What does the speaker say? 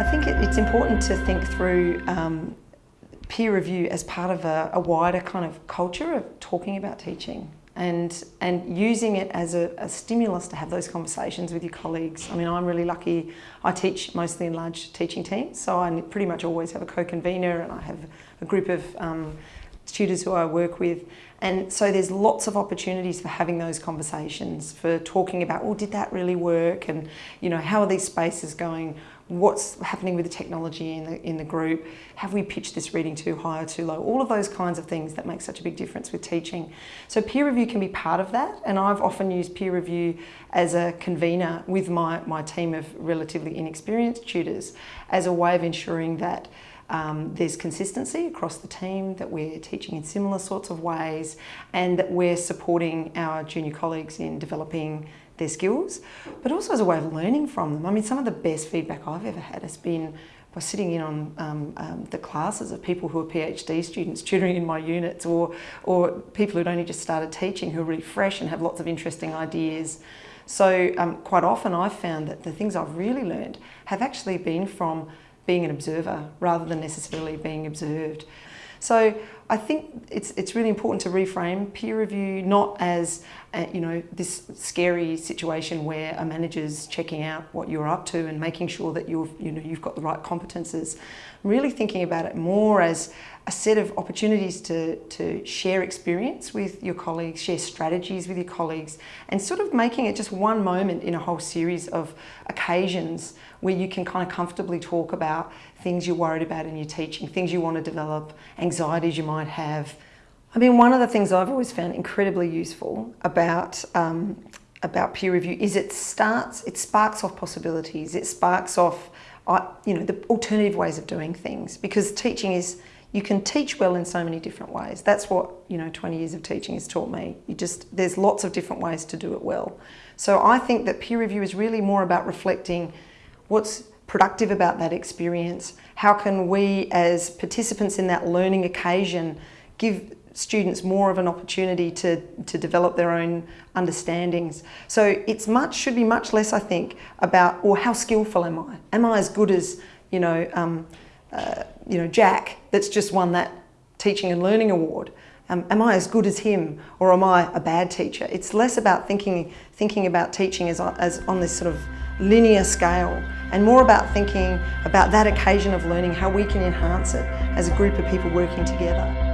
I think it's important to think through um, peer review as part of a, a, wider kind of culture of talking about teaching and, and using it as a, a, stimulus to have those conversations with your colleagues. I mean, I'm really lucky. I teach mostly in large teaching teams, so I pretty much always have a co-convener and I have a group of um, tutors who I work with. And so there's lots of opportunities for having those conversations, for talking about, well, did that really work? And, you know, how are these spaces going? What's happening with the technology in the, in the group? Have we pitched this reading too high or too low? All of those kinds of things that make such a big difference with teaching. So peer review can be part of that. And I've often used peer review as a convener with my, my team of relatively inexperienced tutors as a way of ensuring that um, there's consistency across the team, that we're teaching in similar sorts of ways and that we're supporting our junior colleagues in developing their skills, but also as a way of learning from them. I mean, some of the best feedback I've ever had has been by sitting in on um, um, the classes of people who are PhD students tutoring in my units or, or people who'd only just started teaching who are really fresh and have lots of interesting ideas. So um, quite often I've found that the things I've really learned have actually been from being an observer rather than necessarily being observed. So I think it's, it's really important to reframe peer review not as uh, you know this scary situation where a manager's checking out what you're up to and making sure that you've you know you've got the right competences. really thinking about it more as a set of opportunities to, to share experience with your colleagues, share strategies with your colleagues, and sort of making it just one moment in a whole series of occasions where you can kind of comfortably talk about things you're worried about in your teaching, things you want to develop, anxieties you might have. I mean, one of the things I've always found incredibly useful about um, about peer review is it starts, it sparks off possibilities, it sparks off, uh, you know, the alternative ways of doing things because teaching is you can teach well in so many different ways. That's what, you know, 20 years of teaching has taught me. You just, there's lots of different ways to do it well. So I think that peer review is really more about reflecting what's productive about that experience. How can we as participants in that learning occasion give students more of an opportunity to, to develop their own understandings. So it's much, should be much less, I think, about, or how skillful am I? Am I as good as, you know, um, uh, you know, Jack that's just won that teaching and learning award. Um, am I as good as him or am I a bad teacher? It's less about thinking, thinking about teaching as, as on this sort of linear scale and more about thinking about that occasion of learning, how we can enhance it as a group of people working together.